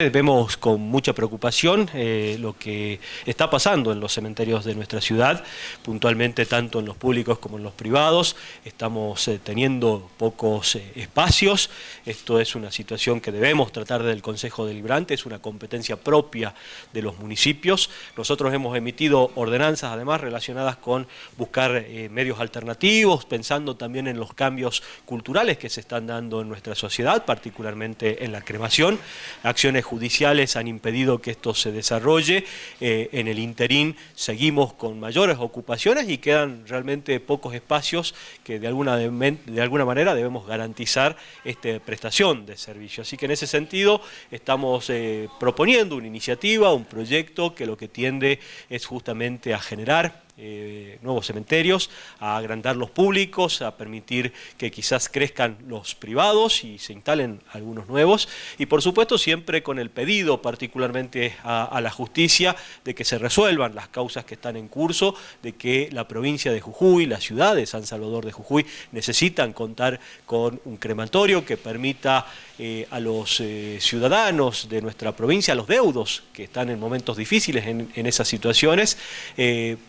Vemos con mucha preocupación eh, lo que está pasando en los cementerios de nuestra ciudad, puntualmente tanto en los públicos como en los privados. Estamos eh, teniendo pocos eh, espacios. Esto es una situación que debemos tratar desde el Consejo Deliberante, es una competencia propia de los municipios. Nosotros hemos emitido ordenanzas además relacionadas con buscar medios alternativos, pensando también en los cambios culturales que se están dando en nuestra sociedad, particularmente en la cremación, acciones judiciales han impedido que esto se desarrolle. Eh, en el interín seguimos con mayores ocupaciones y quedan realmente pocos espacios que de alguna, de, alguna manera debemos garantizar esta prestación de servicio. Así que en ese sentido estamos eh, proponiendo una iniciativa, un proyecto que lo que tiende es justamente a generar eh, nuevos cementerios, a agrandar los públicos, a permitir que quizás crezcan los privados y se instalen algunos nuevos. Y por supuesto siempre con el pedido particularmente a, la justicia de que se resuelvan las causas que están en curso, de que la provincia de Jujuy, la ciudad de San Salvador de Jujuy necesitan contar con un crematorio que permita eh, a los eh, ciudadanos de nuestra provincia, a los deudos que están en momentos difíciles en, en esas situaciones,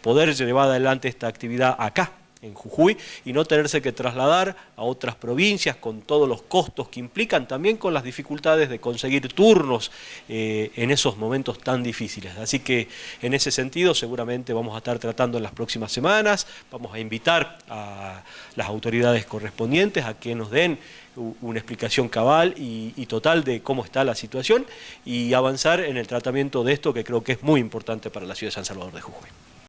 poder llevar adelante esta actividad acá, en Jujuy, y no tenerse que trasladar a otras provincias con todos los costos que implican, también con las dificultades de conseguir turnos eh, en esos momentos tan difíciles. Así que en ese sentido seguramente vamos a estar tratando en las próximas semanas, vamos a invitar a las autoridades correspondientes a que nos den una explicación cabal y total de cómo está la situación y avanzar en el tratamiento de esto que creo que es muy importante para la ciudad de San Salvador de Jujuy.